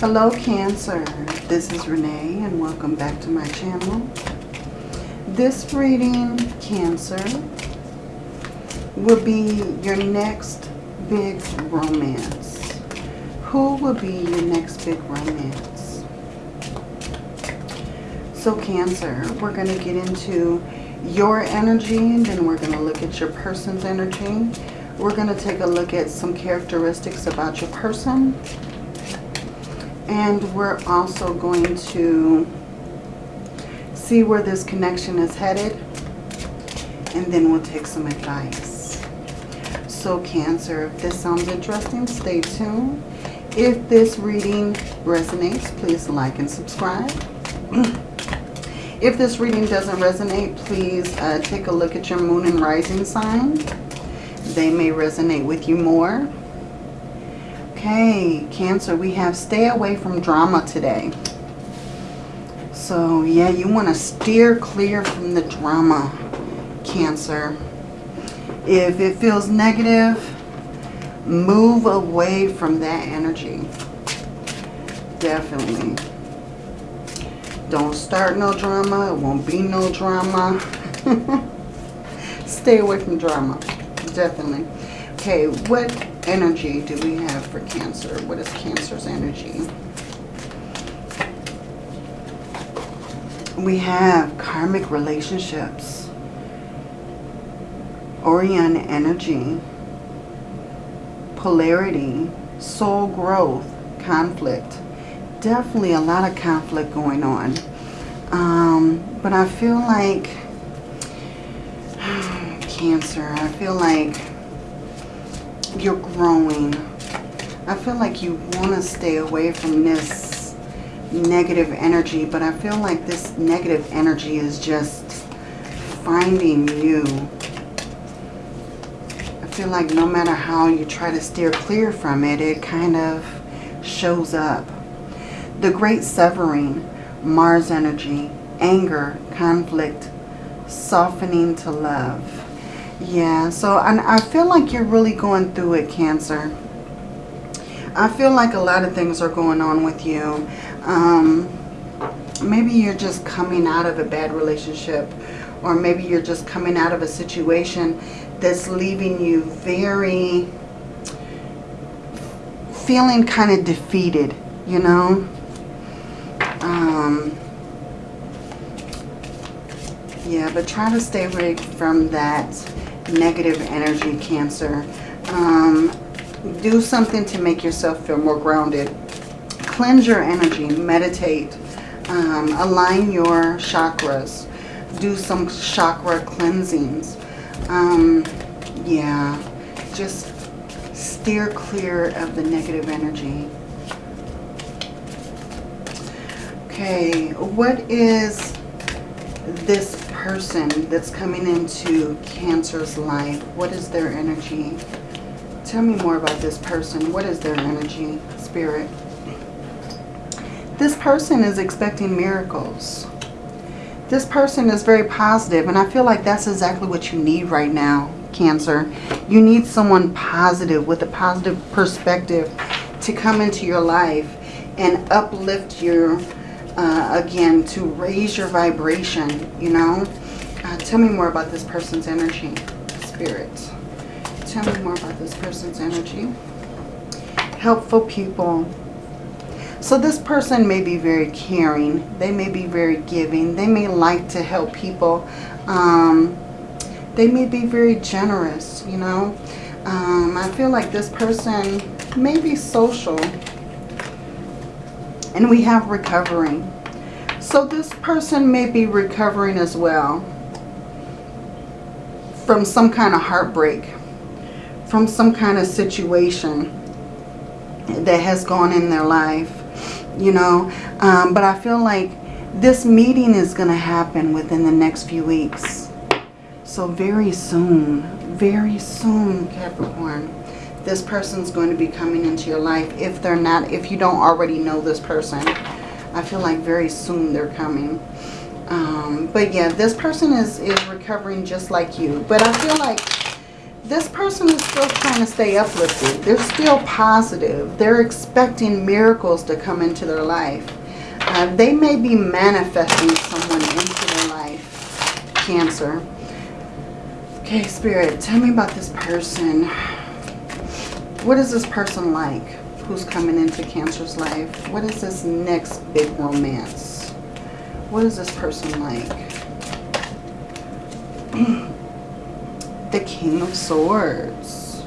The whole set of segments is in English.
Hello Cancer, this is Renee and welcome back to my channel. This reading, Cancer, will be your next big romance. Who will be your next big romance? So Cancer, we're going to get into your energy and then we're going to look at your person's energy. We're going to take a look at some characteristics about your person and we're also going to see where this connection is headed. And then we'll take some advice. So Cancer, if this sounds interesting, stay tuned. If this reading resonates, please like and subscribe. if this reading doesn't resonate, please uh, take a look at your moon and rising sign. They may resonate with you more. Okay, Cancer, we have stay away from drama today. So, yeah, you want to steer clear from the drama, Cancer. If it feels negative, move away from that energy. Definitely. Don't start no drama. It won't be no drama. Stay away from drama. Definitely. Okay, what energy do we have for Cancer? What is Cancer's energy? We have karmic relationships. Orion energy. Polarity. Soul growth. Conflict. Definitely a lot of conflict going on. Um, but I feel like... Cancer, I feel like you're growing. I feel like you want to stay away from this negative energy, but I feel like this negative energy is just finding you. I feel like no matter how you try to steer clear from it, it kind of shows up. The Great Severing, Mars energy, anger, conflict, softening to love. Yeah, so and I feel like you're really going through it, Cancer. I feel like a lot of things are going on with you. Um, maybe you're just coming out of a bad relationship or maybe you're just coming out of a situation that's leaving you very feeling kind of defeated, you know. Um, yeah, but try to stay away from that negative energy, Cancer. Um, do something to make yourself feel more grounded. Cleanse your energy. Meditate. Um, align your chakras. Do some chakra cleansings. Um, yeah, just steer clear of the negative energy. Okay, what is this person that's coming into Cancer's life, what is their energy? Tell me more about this person. What is their energy, Spirit? This person is expecting miracles. This person is very positive, and I feel like that's exactly what you need right now, Cancer. You need someone positive with a positive perspective to come into your life and uplift your uh, again, to raise your vibration, you know. Uh, tell me more about this person's energy, Spirit. Tell me more about this person's energy. Helpful people. So this person may be very caring. They may be very giving. They may like to help people. Um, they may be very generous, you know. Um, I feel like this person may be social and we have recovering. So this person may be recovering as well from some kind of heartbreak, from some kind of situation that has gone in their life, you know. Um, but I feel like this meeting is going to happen within the next few weeks. So very soon, very soon, Capricorn this person's going to be coming into your life if they're not, if you don't already know this person. I feel like very soon they're coming. Um, but yeah, this person is, is recovering just like you. But I feel like this person is still trying to stay uplifted. They're still positive. They're expecting miracles to come into their life. Uh, they may be manifesting someone into their life. Cancer. Okay, Spirit, tell me about this person. What is this person like who's coming into Cancer's life? What is this next big romance? What is this person like? the King of Swords.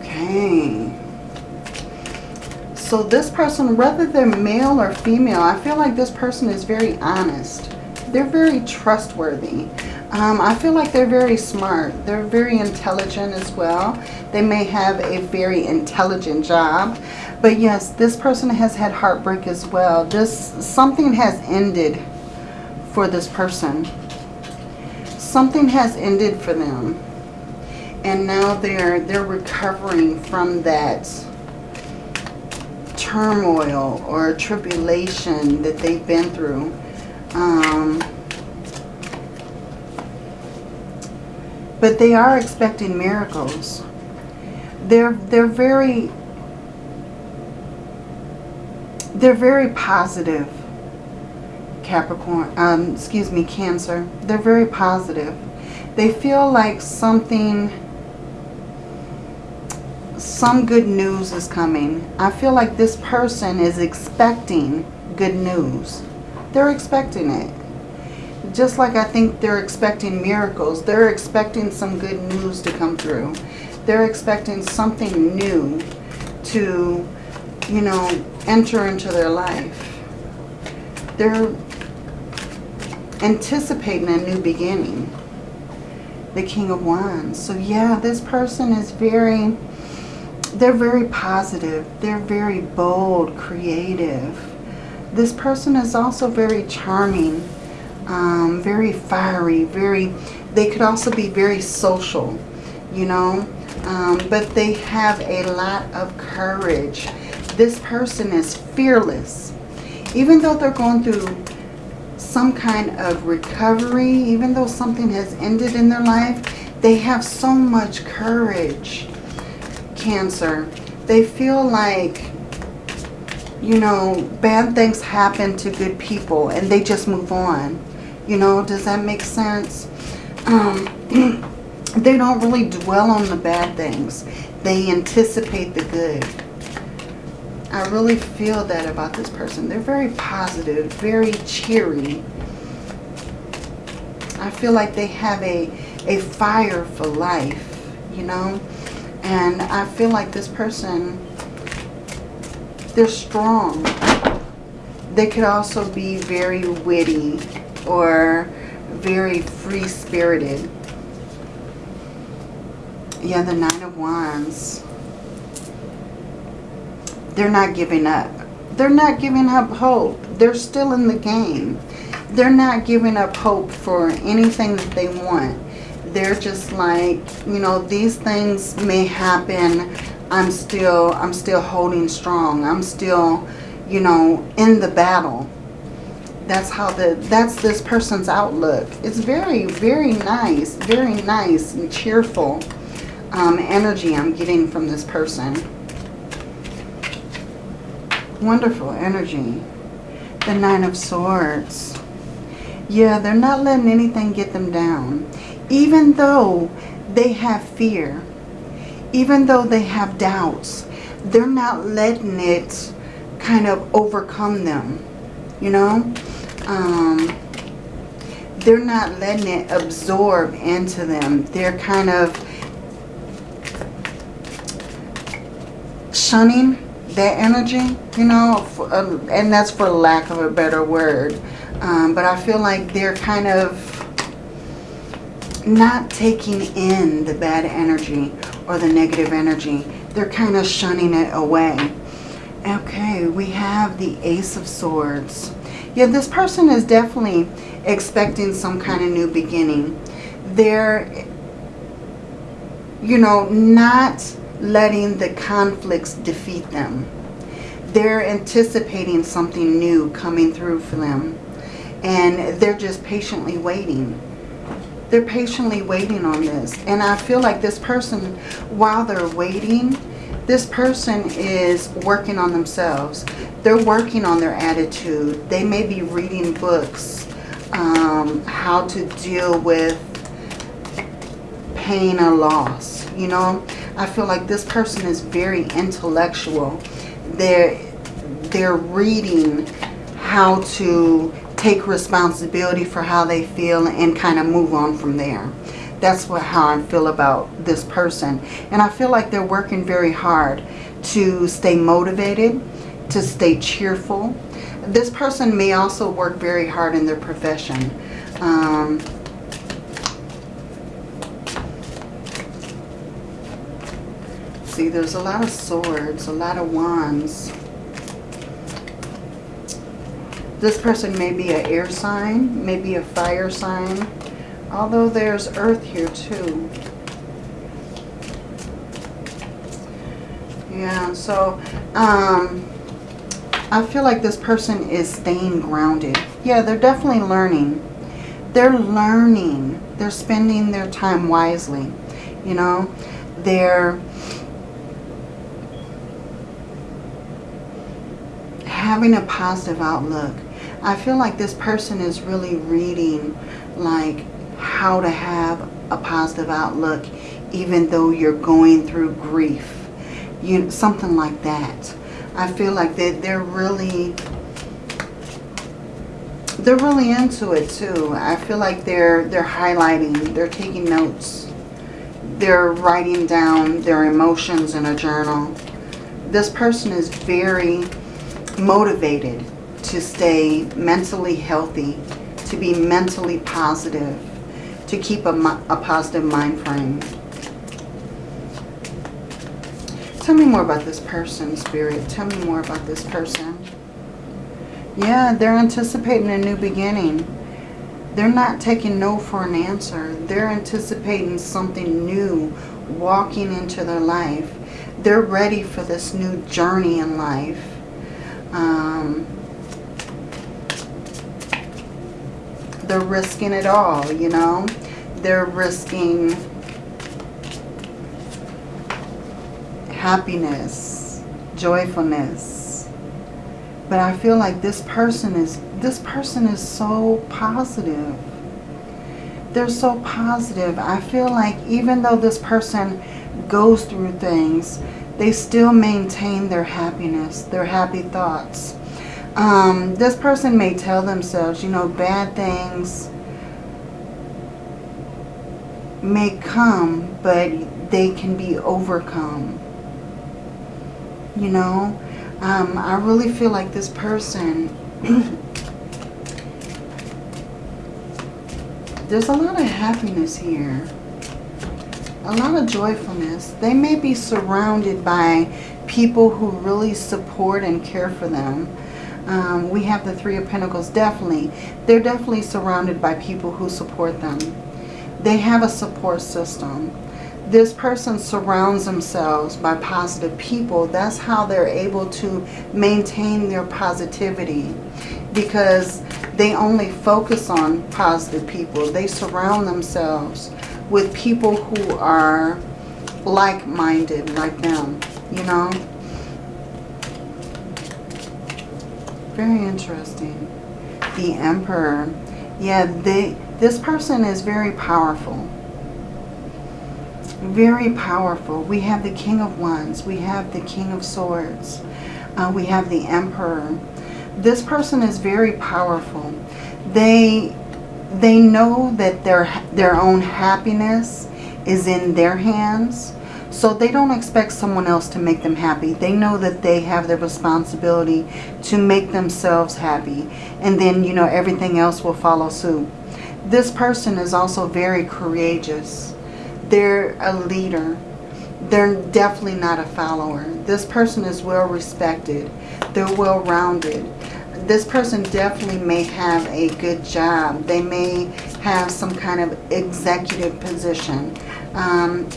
Okay. So this person, whether they're male or female, I feel like this person is very honest. They're very trustworthy. Um, I feel like they're very smart. They're very intelligent as well. They may have a very intelligent job. But yes, this person has had heartbreak as well. This Something has ended for this person. Something has ended for them. And now they're, they're recovering from that turmoil or tribulation that they've been through. Um, but they are expecting miracles. They're they're very they're very positive. Capricorn, um, excuse me, Cancer. They're very positive. They feel like something some good news is coming. I feel like this person is expecting good news. They're expecting it. Just like I think they're expecting miracles. They're expecting some good news to come through. They're expecting something new to, you know, enter into their life. They're anticipating a new beginning. The King of Wands. So yeah, this person is very they're very positive. They're very bold, creative. This person is also very charming, um, very fiery, very, they could also be very social, you know, um, but they have a lot of courage. This person is fearless. Even though they're going through some kind of recovery, even though something has ended in their life, they have so much courage Cancer, they feel like, you know, bad things happen to good people and they just move on. You know, does that make sense? Um, they don't really dwell on the bad things. They anticipate the good. I really feel that about this person. They're very positive, very cheery. I feel like they have a, a fire for life, you know. And I feel like this person, they're strong. They could also be very witty or very free-spirited. Yeah, the Nine of Wands. They're not giving up. They're not giving up hope. They're still in the game. They're not giving up hope for anything that they want they're just like, you know, these things may happen. I'm still, I'm still holding strong. I'm still, you know, in the battle. That's how the, that's this person's outlook. It's very, very nice, very nice and cheerful um, energy I'm getting from this person. Wonderful energy. The Nine of Swords. Yeah, they're not letting anything get them down even though they have fear, even though they have doubts, they're not letting it kind of overcome them, you know? Um, they're not letting it absorb into them. They're kind of shunning that energy, you know, for, uh, and that's for lack of a better word. Um, but I feel like they're kind of not taking in the bad energy or the negative energy. They're kind of shunning it away. Okay, we have the Ace of Swords. Yeah, this person is definitely expecting some kind of new beginning. They're, you know, not letting the conflicts defeat them. They're anticipating something new coming through for them. And they're just patiently waiting They're patiently waiting on this. And I feel like this person, while they're waiting, this person is working on themselves. They're working on their attitude. They may be reading books, um, how to deal with pain or loss. You know, I feel like this person is very intellectual. They're, they're reading how to take responsibility for how they feel and kind of move on from there. That's what how I feel about this person. And I feel like they're working very hard to stay motivated, to stay cheerful. This person may also work very hard in their profession. Um, see, there's a lot of swords, a lot of wands. This person may be an air sign, maybe a fire sign, although there's earth here too. Yeah, so um, I feel like this person is staying grounded. Yeah, they're definitely learning. They're learning. They're spending their time wisely. You know, they're having a positive outlook. I feel like this person is really reading like how to have a positive outlook even though you're going through grief. You Something like that. I feel like they, they're really they're really into it too. I feel like they're they're highlighting, they're taking notes. They're writing down their emotions in a journal. This person is very motivated to stay mentally healthy, to be mentally positive, to keep a, a positive mind frame. Tell me more about this person, Spirit. Tell me more about this person. Yeah, they're anticipating a new beginning. They're not taking no for an answer. They're anticipating something new walking into their life. They're ready for this new journey in life. Um, they're risking it all, you know. They're risking happiness, joyfulness. But I feel like this person is this person is so positive. They're so positive. I feel like even though this person goes through things, they still maintain their happiness, their happy thoughts. Um, this person may tell themselves, you know, bad things may come, but they can be overcome. You know, um, I really feel like this person, there's a lot of happiness here. A lot of joyfulness. They may be surrounded by people who really support and care for them. Um, we have the Three of Pentacles, definitely. They're definitely surrounded by people who support them. They have a support system. This person surrounds themselves by positive people. That's how they're able to maintain their positivity because they only focus on positive people. They surround themselves with people who are like-minded like them, you know. Very interesting. The Emperor. Yeah, they, this person is very powerful. Very powerful. We have the King of Wands. We have the King of Swords. Uh, we have the Emperor. This person is very powerful. They they know that their their own happiness is in their hands so they don't expect someone else to make them happy. They know that they have the responsibility to make themselves happy. And then, you know, everything else will follow suit. This person is also very courageous. They're a leader. They're definitely not a follower. This person is well respected. They're well rounded. This person definitely may have a good job. They may have some kind of executive position. Um,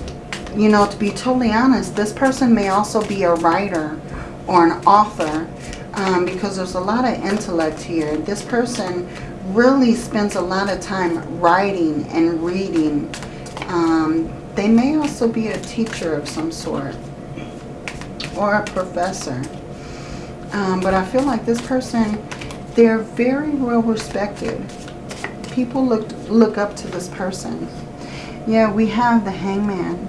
you know, to be totally honest, this person may also be a writer or an author um, because there's a lot of intellect here. This person really spends a lot of time writing and reading. Um, they may also be a teacher of some sort or a professor. Um, but I feel like this person, they're very well respected. People look, look up to this person. Yeah, we have the hangman.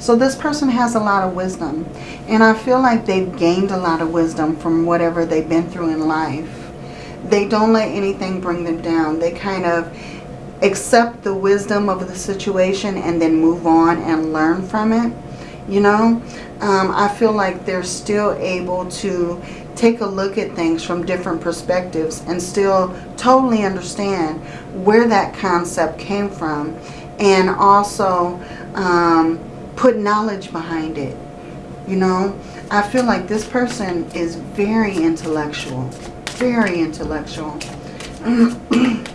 So this person has a lot of wisdom. And I feel like they've gained a lot of wisdom from whatever they've been through in life. They don't let anything bring them down. They kind of accept the wisdom of the situation and then move on and learn from it. You know, um, I feel like they're still able to take a look at things from different perspectives and still totally understand where that concept came from and also um, put knowledge behind it. You know, I feel like this person is very intellectual, very intellectual.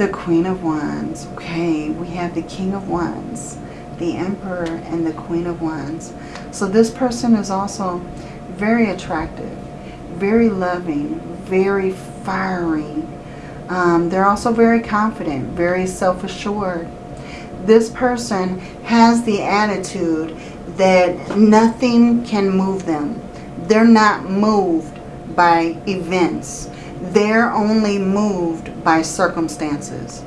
the Queen of Wands. Okay, we have the King of Wands, the Emperor, and the Queen of Wands. So this person is also very attractive, very loving, very fiery. Um, they're also very confident, very self-assured. This person has the attitude that nothing can move them. They're not moved by events. They're only moved by circumstances.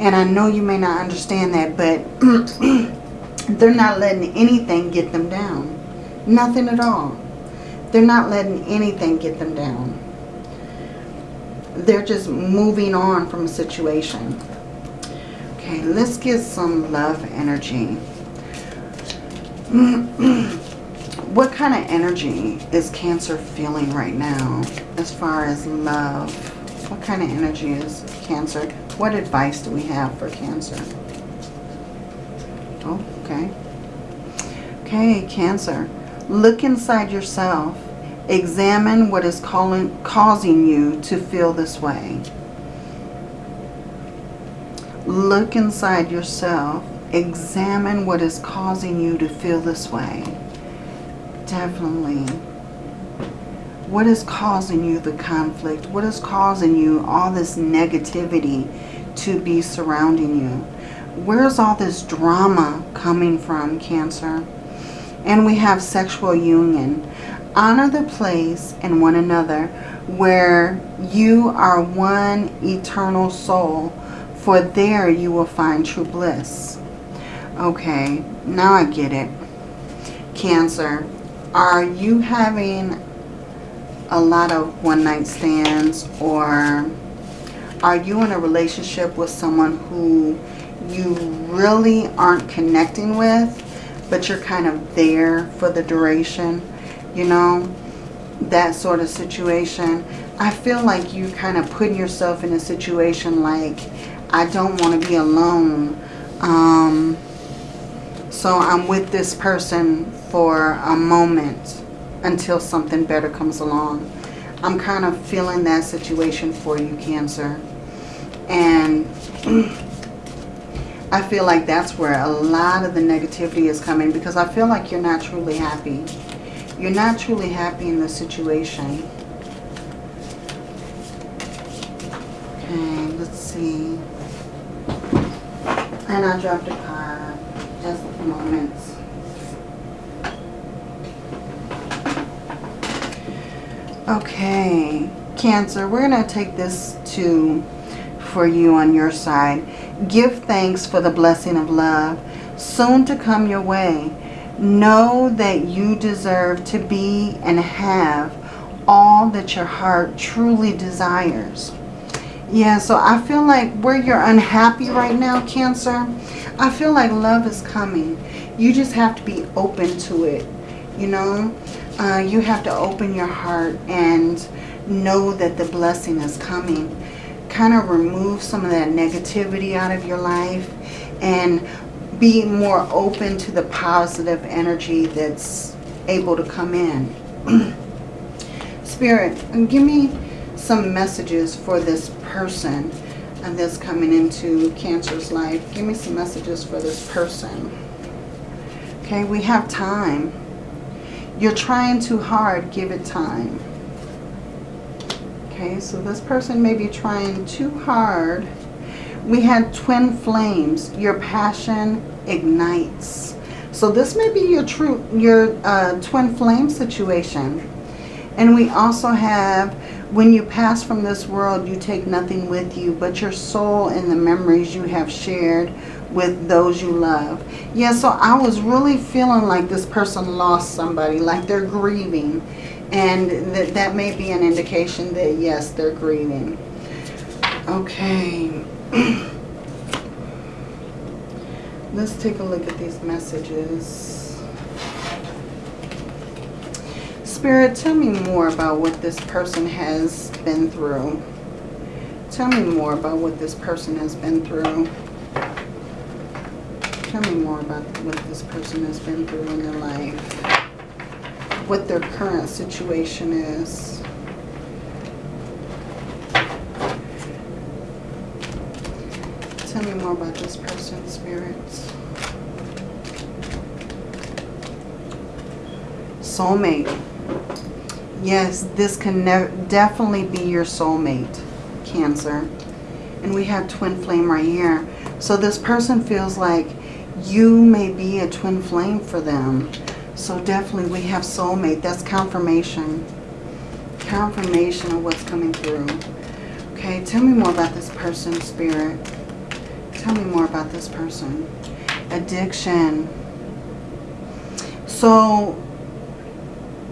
And I know you may not understand that, but they're not letting anything get them down. Nothing at all. They're not letting anything get them down. They're just moving on from a situation. Okay, let's get some love energy. what kind of energy is Cancer feeling right now as far as love? What kind of energy is Cancer? What advice do we have for Cancer? Oh, okay. Okay, Cancer. Look inside yourself. Examine what is calling, causing you to feel this way. Look inside yourself. Examine what is causing you to feel this way. Definitely. What is causing you the conflict? What is causing you all this negativity to be surrounding you? Where's all this drama coming from, Cancer? And we have sexual union. Honor the place and one another where you are one eternal soul, for there you will find true bliss. Okay, now I get it. Cancer, are you having a lot of one-night stands or are you in a relationship with someone who you really aren't connecting with but you're kind of there for the duration, you know, that sort of situation. I feel like you kind of putting yourself in a situation like, I don't want to be alone. Um, so I'm with this person for a moment until something better comes along. I'm kind of feeling that situation for you, Cancer. And I feel like that's where a lot of the negativity is coming because I feel like you're not truly happy. You're not truly happy in the situation. Okay, let's see. And I dropped a card. Just a moment. Okay, Cancer, we're going to take this to for you on your side. Give thanks for the blessing of love soon to come your way. Know that you deserve to be and have all that your heart truly desires. Yeah, so I feel like where you're unhappy right now, Cancer, I feel like love is coming. You just have to be open to it, you know. Uh, you have to open your heart and know that the blessing is coming kind of remove some of that negativity out of your life and be more open to the positive energy that's able to come in. Spirit, give me some messages for this person that's coming into Cancer's life. Give me some messages for this person. Okay, we have time. You're trying too hard. Give it time. Okay, so this person may be trying too hard. We had twin flames. Your passion ignites. So this may be your true your uh, twin flame situation. And we also have when you pass from this world, you take nothing with you but your soul and the memories you have shared with those you love. Yeah, so I was really feeling like this person lost somebody, like they're grieving. And that, that may be an indication that, yes, they're grieving. Okay. Let's take a look at these messages. Spirit, tell me more about what this person has been through. Tell me more about what this person has been through. Tell me more about what this person has been through in their life what their current situation is. Tell me more about this person, spirits. Soulmate. Yes, this can definitely be your soulmate, Cancer. And we have twin flame right here. So this person feels like you may be a twin flame for them. So definitely we have soulmate. That's confirmation. Confirmation of what's coming through. Okay, tell me more about this person, Spirit. Tell me more about this person. Addiction. So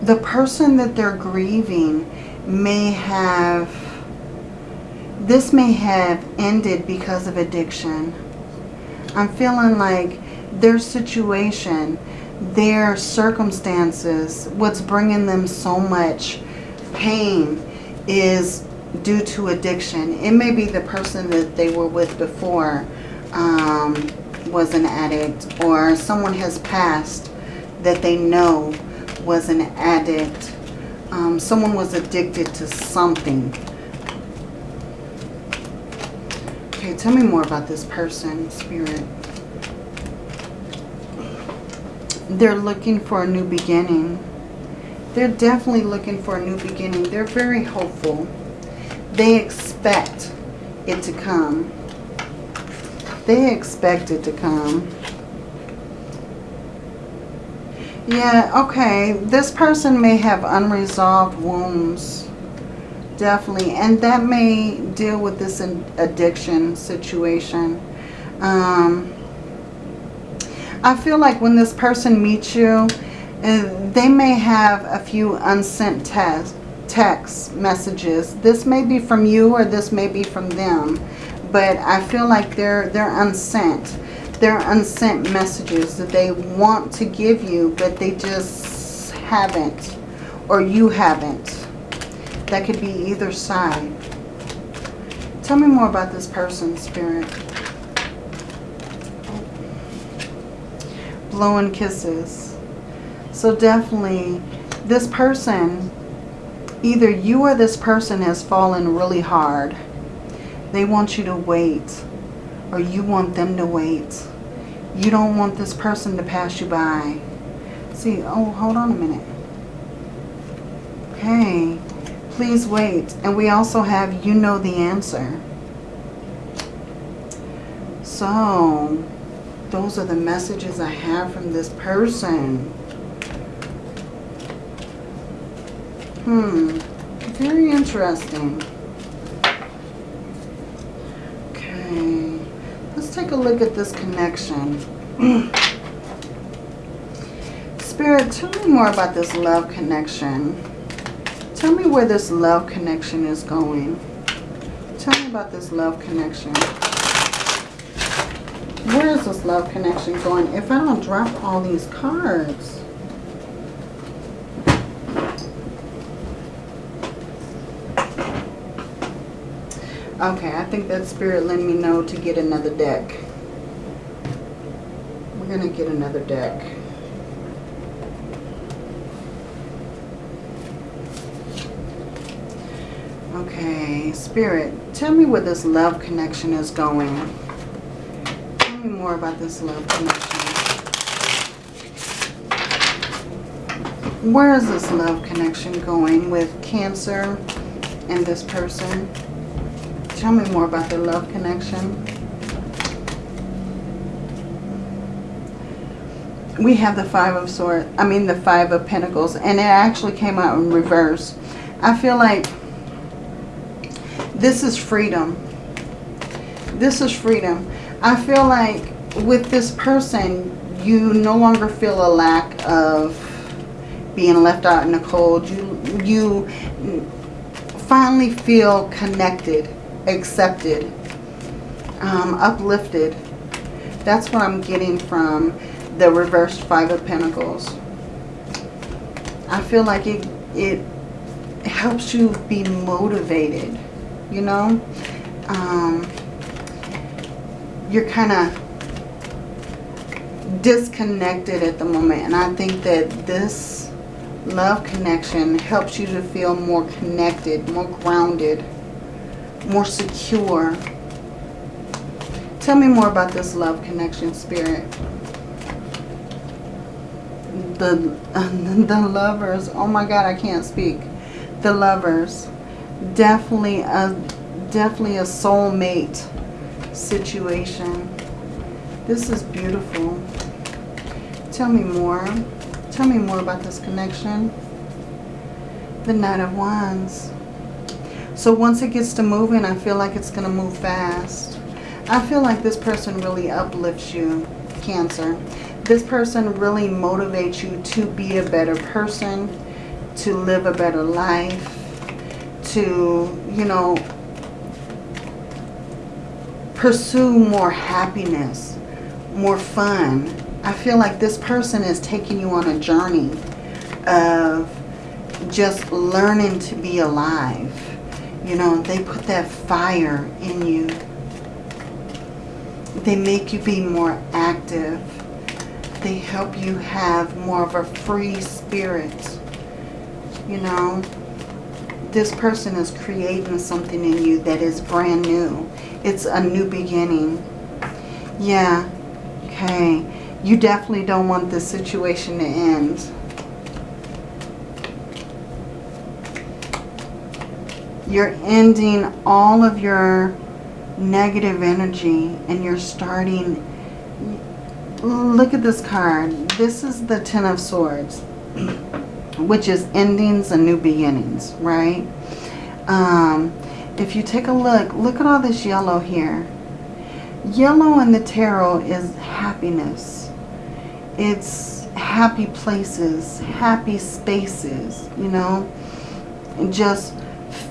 the person that they're grieving may have, this may have ended because of addiction. I'm feeling like their situation their circumstances, what's bringing them so much pain is due to addiction. It may be the person that they were with before um, was an addict or someone has passed that they know was an addict. Um, someone was addicted to something. Okay, tell me more about this person, Spirit. they're looking for a new beginning. They're definitely looking for a new beginning. They're very hopeful. They expect it to come. They expect it to come. Yeah, okay. This person may have unresolved wounds. Definitely. And that may deal with this addiction situation. Um, I feel like when this person meets you, uh, they may have a few unsent text, text messages. This may be from you or this may be from them. But I feel like they're, they're unsent. They're unsent messages that they want to give you, but they just haven't. Or you haven't. That could be either side. Tell me more about this person, Spirit. blowing kisses. So definitely this person, either you or this person has fallen really hard. They want you to wait or you want them to wait. You don't want this person to pass you by. See, oh, hold on a minute. Okay, please wait. And we also have you know the answer. So, those are the messages I have from this person. Hmm. Very interesting. Okay. Let's take a look at this connection. Spirit, tell me more about this love connection. Tell me where this love connection is going. Tell me about this love connection. Where is this love connection going? If I don't drop all these cards. Okay, I think that spirit let me know to get another deck. We're going to get another deck. Okay, Spirit, tell me where this love connection is going Tell me more about this love connection. Where is this love connection going with Cancer and this person. Tell me more about the love connection. We have the Five of Swords, I mean the Five of Pentacles, and it actually came out in reverse. I feel like this is freedom. This is freedom. I feel like with this person, you no longer feel a lack of being left out in the cold. You, you finally feel connected, accepted, um, uplifted. That's what I'm getting from the reversed Five of Pentacles. I feel like it, it helps you be motivated, you know. Um, you're kind of disconnected at the moment. And I think that this love connection helps you to feel more connected, more grounded, more secure. Tell me more about this love connection, Spirit. The, the lovers. Oh my God, I can't speak. The lovers. Definitely a, definitely a soulmate situation. This is beautiful. Tell me more. Tell me more about this connection. The Knight of Wands. So once it gets to moving, I feel like it's going to move fast. I feel like this person really uplifts you, Cancer. This person really motivates you to be a better person, to live a better life, to, you know, pursue more happiness, more fun. I feel like this person is taking you on a journey of just learning to be alive. You know, they put that fire in you. They make you be more active. They help you have more of a free spirit. You know, this person is creating something in you that is brand new. It's a new beginning. Yeah. Okay. You definitely don't want this situation to end. You're ending all of your negative energy and you're starting... Look at this card. This is the Ten of Swords, which is endings and new beginnings, right? Um, if you take a look, look at all this yellow here. Yellow in the tarot is happiness. It's happy places, happy spaces, you know, just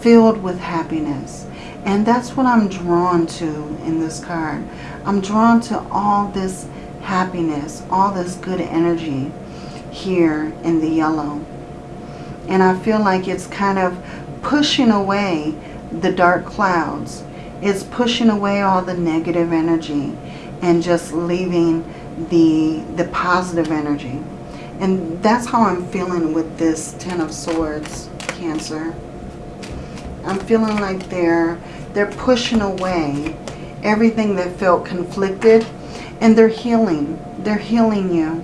filled with happiness. And that's what I'm drawn to in this card. I'm drawn to all this happiness, all this good energy here in the yellow. And I feel like it's kind of pushing away the dark clouds. It's pushing away all the negative energy and just leaving the, the positive energy. And that's how I'm feeling with this Ten of Swords, Cancer. I'm feeling like they're, they're pushing away everything that felt conflicted and they're healing. They're healing you.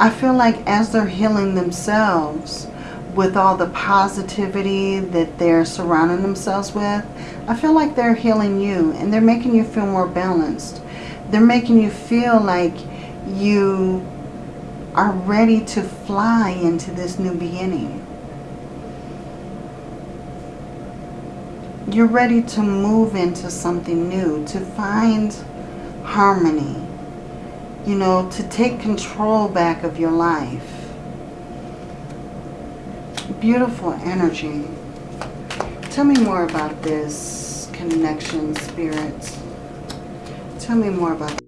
I feel like as they're healing themselves, with all the positivity that they're surrounding themselves with, I feel like they're healing you and they're making you feel more balanced. They're making you feel like you are ready to fly into this new beginning. You're ready to move into something new, to find harmony, you know, to take control back of your life beautiful energy. Tell me more about this connection, Spirit. Tell me more about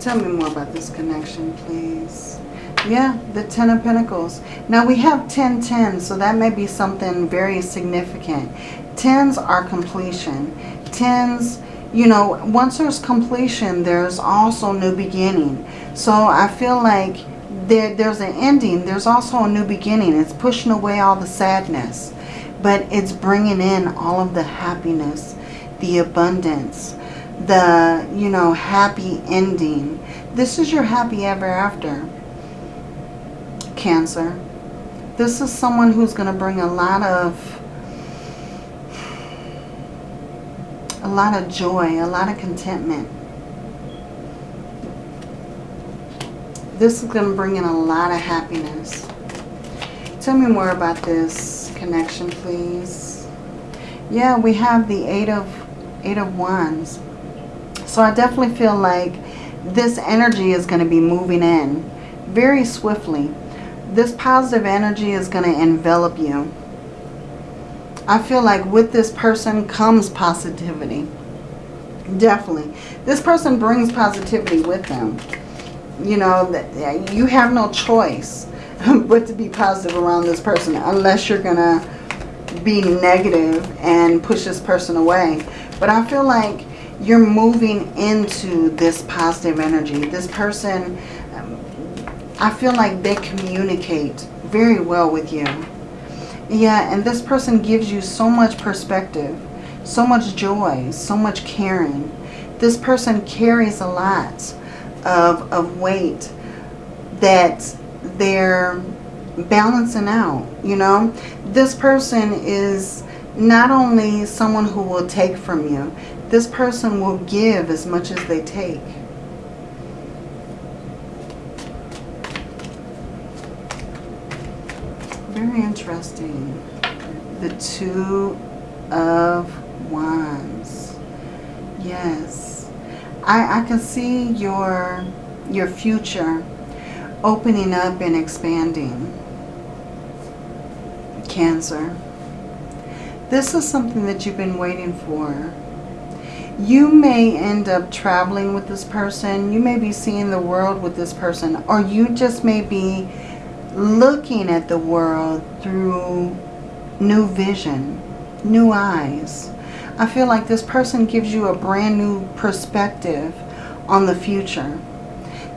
tell me more about this connection, please. Yeah, the Ten of Pentacles. Now we have 10 10, so that may be something very significant. Tens are completion. Tens, you know, once there's completion, there's also new beginning. So I feel like there, there's an ending. There's also a new beginning. It's pushing away all the sadness. But it's bringing in all of the happiness, the abundance, the, you know, happy ending. This is your happy ever after, Cancer. This is someone who's going to bring a lot of a lot of joy, a lot of contentment. This is going to bring in a lot of happiness. Tell me more about this connection, please. Yeah, we have the Eight of, eight of Wands. So I definitely feel like this energy is going to be moving in very swiftly. This positive energy is going to envelop you. I feel like with this person comes positivity. Definitely. This person brings positivity with them. You know, you have no choice but to be positive around this person unless you're going to be negative and push this person away. But I feel like you're moving into this positive energy. This person, um, I feel like they communicate very well with you. Yeah, and this person gives you so much perspective, so much joy, so much caring. This person carries a lot of, of weight that they're balancing out, you know. This person is not only someone who will take from you, this person will give as much as they take. Very interesting. The Two of Wands. Yes. I, I can see your, your future opening up and expanding. Cancer. This is something that you've been waiting for. You may end up traveling with this person. You may be seeing the world with this person. Or you just may be looking at the world through new vision, new eyes. I feel like this person gives you a brand new perspective on the future.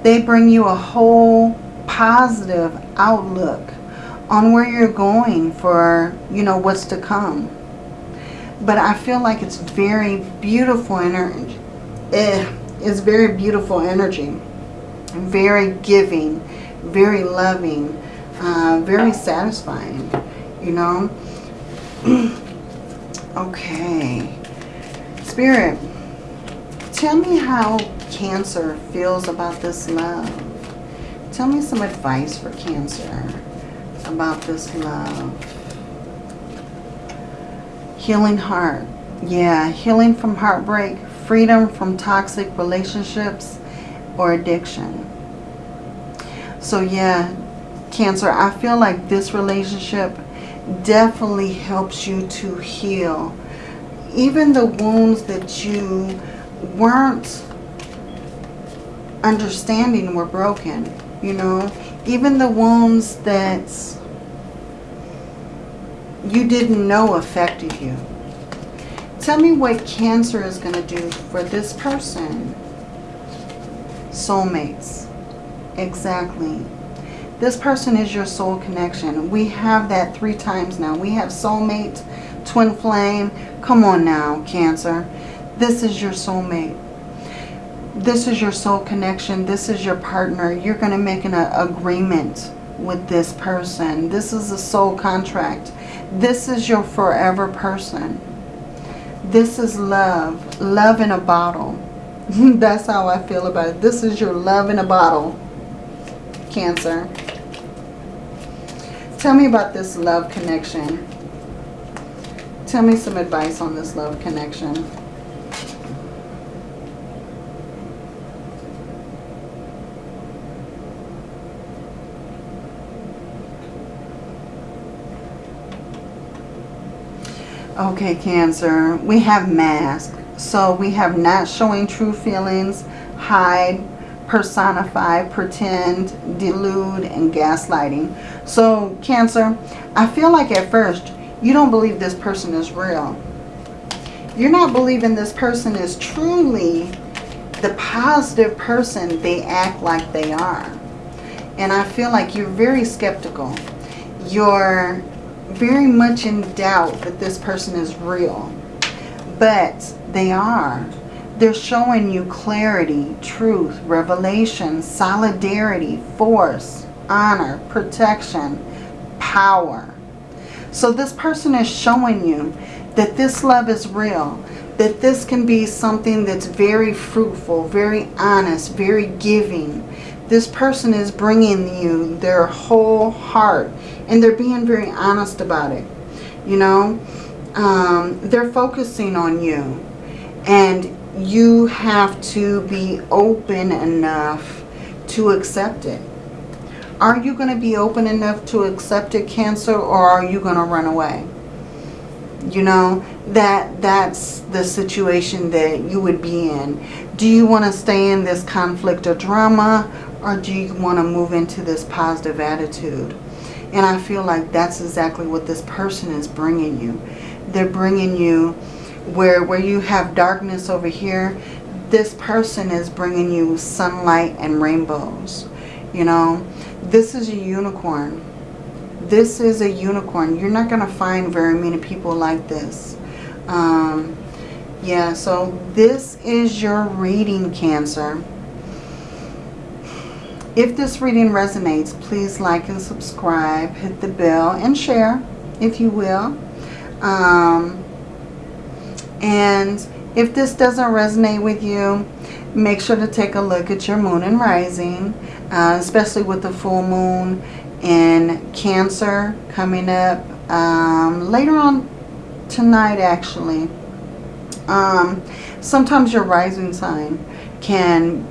They bring you a whole positive outlook on where you're going for, you know, what's to come. But I feel like it's very beautiful energy. Eh, it's very beautiful energy. Very giving, very loving, uh, very satisfying, you know. okay. Spirit, tell me how Cancer feels about this love. Tell me some advice for Cancer about this love. Healing heart. Yeah, healing from heartbreak, freedom from toxic relationships or addiction. So yeah, Cancer, I feel like this relationship definitely helps you to heal. Even the wounds that you weren't understanding were broken, you know. Even the wounds that you didn't know affected you. Tell me what Cancer is going to do for this person. Soulmates. Exactly. This person is your soul connection. We have that three times now. We have soulmate, twin flame. Come on now, Cancer. This is your soulmate this is your soul connection. This is your partner. You're going to make an agreement with this person. This is a soul contract. This is your forever person. This is love. Love in a bottle. That's how I feel about it. This is your love in a bottle. Cancer. Tell me about this love connection. Tell me some advice on this love connection. Okay, Cancer. We have mask. So we have not showing true feelings, hide, personify, pretend, delude, and gaslighting. So, Cancer, I feel like at first you don't believe this person is real. You're not believing this person is truly the positive person they act like they are. And I feel like you're very skeptical. You're very much in doubt that this person is real. But they are. They're showing you clarity, truth, revelation, solidarity, force, honor, protection, power. So this person is showing you that this love is real. That this can be something that's very fruitful, very honest, very giving. This person is bringing you their whole heart. And they're being very honest about it. You know, um, they're focusing on you. And you have to be open enough to accept it. Are you going to be open enough to accept it, Cancer, or are you going to run away? You know, that that's the situation that you would be in. Do you want to stay in this conflict or drama, or do you want to move into this positive attitude? And I feel like that's exactly what this person is bringing you. They're bringing you where, where you have darkness over here, this person is bringing you sunlight and rainbows. You know, this is a unicorn. This is a unicorn. You're not going to find very many people like this. Um, yeah, so this is your reading, Cancer. If this reading resonates, please like and subscribe. Hit the bell and share, if you will. Um, and if this doesn't resonate with you, make sure to take a look at your moon and rising, uh, especially with the full moon in Cancer coming up um, later on tonight actually. Um, sometimes your rising sign can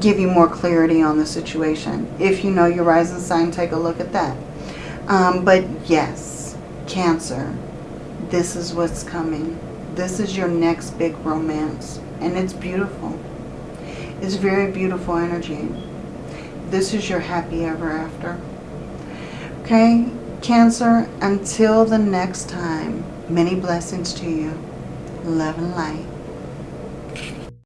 give you more clarity on the situation. If you know your rising sign, take a look at that. Um, but yes, Cancer, this is what's coming. This is your next big romance. And it's beautiful. It's very beautiful energy. This is your happy ever after. Okay, Cancer, until the next time, many blessings to you. Love and light.